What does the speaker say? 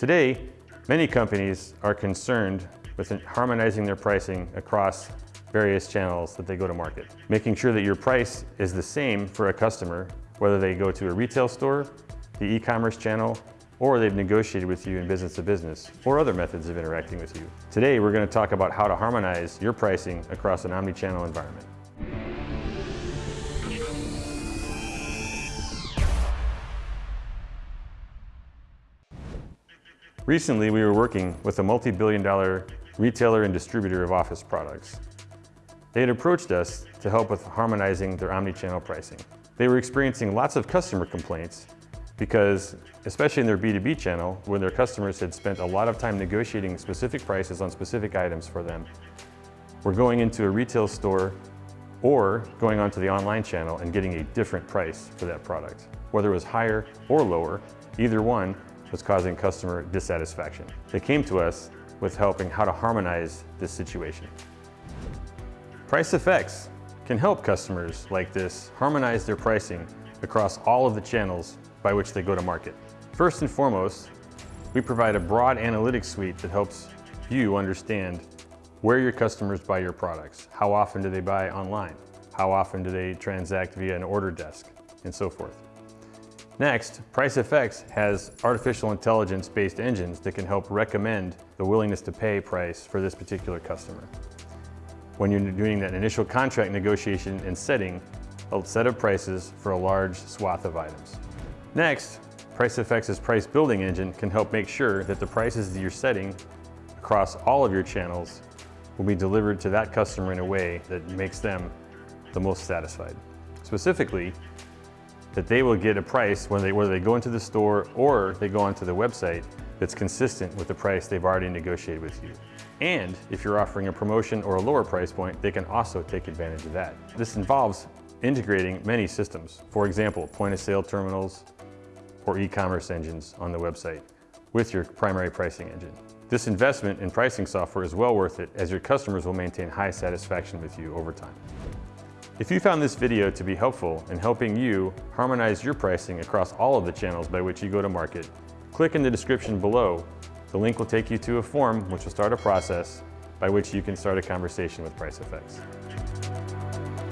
Today, many companies are concerned with harmonizing their pricing across various channels that they go to market. Making sure that your price is the same for a customer, whether they go to a retail store, the e-commerce channel, or they've negotiated with you in business to business, or other methods of interacting with you. Today, we're going to talk about how to harmonize your pricing across an omni-channel environment. Recently, we were working with a multi-billion dollar retailer and distributor of office products. They had approached us to help with harmonizing their omni-channel pricing. They were experiencing lots of customer complaints because, especially in their B2B channel, when their customers had spent a lot of time negotiating specific prices on specific items for them, were going into a retail store or going onto the online channel and getting a different price for that product. Whether it was higher or lower, either one was causing customer dissatisfaction. They came to us with helping how to harmonize this situation. PriceFX can help customers like this harmonize their pricing across all of the channels by which they go to market. First and foremost, we provide a broad analytics suite that helps you understand where your customers buy your products. How often do they buy online? How often do they transact via an order desk? And so forth. Next, PriceFX has artificial intelligence-based engines that can help recommend the willingness to pay price for this particular customer. When you're doing that initial contract negotiation and setting a set of prices for a large swath of items. Next, PriceFX's price building engine can help make sure that the prices that you're setting across all of your channels will be delivered to that customer in a way that makes them the most satisfied. Specifically, that they will get a price when they, whether they go into the store or they go onto the website that's consistent with the price they've already negotiated with you. And if you're offering a promotion or a lower price point, they can also take advantage of that. This involves integrating many systems. For example, point of sale terminals or e-commerce engines on the website with your primary pricing engine. This investment in pricing software is well worth it as your customers will maintain high satisfaction with you over time. If you found this video to be helpful in helping you harmonize your pricing across all of the channels by which you go to market, click in the description below. The link will take you to a form which will start a process by which you can start a conversation with PriceFX.